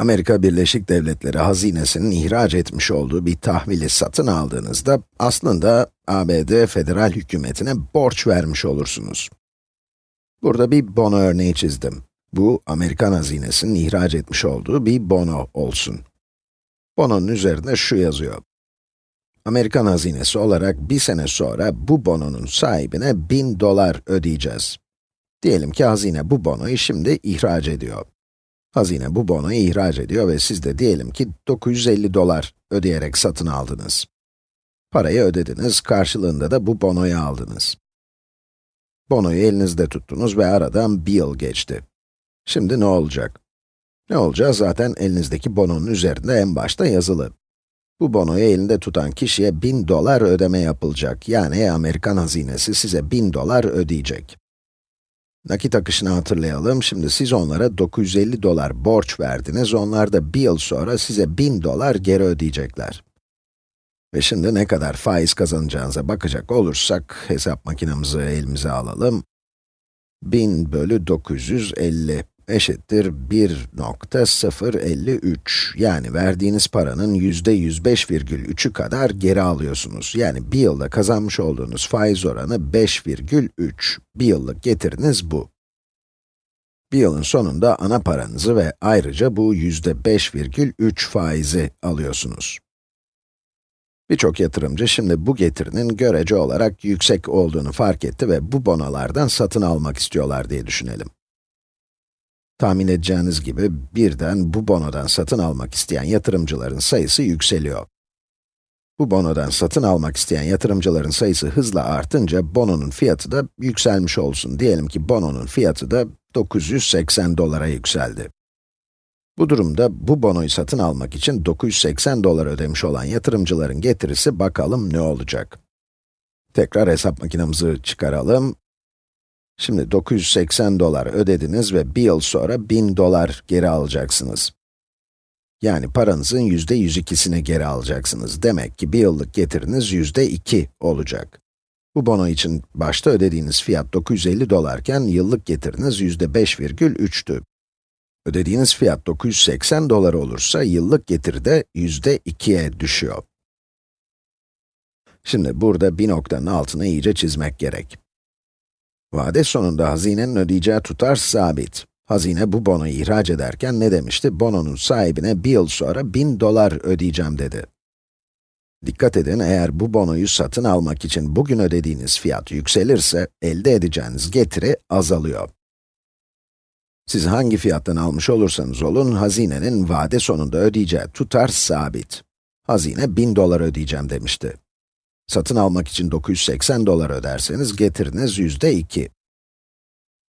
Amerika Birleşik Devletleri hazinesinin ihraç etmiş olduğu bir tahvili satın aldığınızda, aslında ABD federal hükümetine borç vermiş olursunuz. Burada bir bono örneği çizdim. Bu, Amerikan hazinesinin ihraç etmiş olduğu bir bono olsun. Bononun üzerinde şu yazıyor. Amerikan hazinesi olarak bir sene sonra bu bononun sahibine 1000 dolar ödeyeceğiz. Diyelim ki hazine bu bonoyu şimdi ihraç ediyor. Hazine bu bonoyu ihraç ediyor ve siz de diyelim ki 950 dolar ödeyerek satın aldınız. Parayı ödediniz, karşılığında da bu bonoyu aldınız. Bonoyu elinizde tuttunuz ve aradan bir yıl geçti. Şimdi ne olacak? Ne olacağı zaten elinizdeki bononun üzerinde en başta yazılı. Bu bonoyu elinde tutan kişiye 1000 dolar ödeme yapılacak. Yani Amerikan hazinesi size 1000 dolar ödeyecek. Nakit akışını hatırlayalım. Şimdi siz onlara 950 dolar borç verdiniz. Onlar da bir yıl sonra size 1000 dolar geri ödeyecekler. Ve şimdi ne kadar faiz kazanacağınıza bakacak olursak, hesap makinemizi elimize alalım. 1000 bölü 950 eşittir 1.053. Yani verdiğiniz paranın yüzde 105,3'ü kadar geri alıyorsunuz. Yani bir yılda kazanmış olduğunuz faiz oranı 5,3. Bir yıllık getiriniz bu. Bir yılın sonunda ana paranızı ve ayrıca bu yüzde 5,3 faizi alıyorsunuz. Birçok yatırımcı şimdi bu getirinin görece olarak yüksek olduğunu fark etti ve bu bonolardan satın almak istiyorlar diye düşünelim. Tahmin edeceğiniz gibi birden bu bonodan satın almak isteyen yatırımcıların sayısı yükseliyor. Bu bonodan satın almak isteyen yatırımcıların sayısı hızla artınca bononun fiyatı da yükselmiş olsun. Diyelim ki bononun fiyatı da 980 dolara yükseldi. Bu durumda bu bonoyu satın almak için 980 dolar ödemiş olan yatırımcıların getirisi bakalım ne olacak. Tekrar hesap makinemizi çıkaralım. Şimdi 980 dolar ödediniz ve bir yıl sonra 1000 dolar geri alacaksınız. Yani paranızın yüzde 102'sini geri alacaksınız. Demek ki bir yıllık getiriniz yüzde 2 olacak. Bu bono için başta ödediğiniz fiyat 950 dolarken yıllık getiriniz yüzde 5,3'tü. Ödediğiniz fiyat 980 dolar olursa yıllık getiri de yüzde 2'ye düşüyor. Şimdi burada bir noktanın altını iyice çizmek gerek. Vade sonunda hazinenin ödeyeceği tutar sabit. Hazine bu bonoyu ihraç ederken ne demişti? Bononun sahibine bir yıl sonra 1000 dolar ödeyeceğim dedi. Dikkat edin, eğer bu bonoyu satın almak için bugün ödediğiniz fiyat yükselirse, elde edeceğiniz getiri azalıyor. Siz hangi fiyattan almış olursanız olun, hazinenin vade sonunda ödeyeceği tutar sabit. Hazine 1000 dolar ödeyeceğim demişti. Satın almak için 980 dolar öderseniz getiriniz yüzde 2.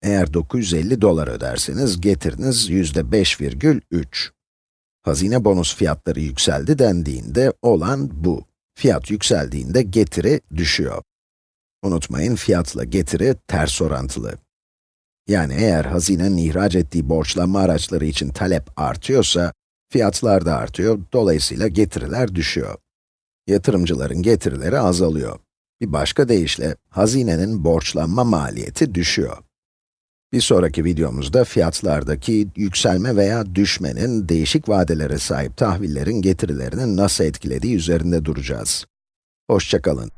Eğer 950 dolar öderseniz getiriniz yüzde 5,3. Hazine bonus fiyatları yükseldi dendiğinde olan bu. Fiyat yükseldiğinde getiri düşüyor. Unutmayın fiyatla getiri ters orantılı. Yani eğer hazinenin ihraç ettiği borçlanma araçları için talep artıyorsa, fiyatlar da artıyor, dolayısıyla getiriler düşüyor yatırımcıların getirileri azalıyor. Bir başka deyişle, hazinenin borçlanma maliyeti düşüyor. Bir sonraki videomuzda fiyatlardaki yükselme veya düşmenin değişik vadelere sahip tahvillerin getirilerini nasıl etkilediği üzerinde duracağız. Hoşçakalın.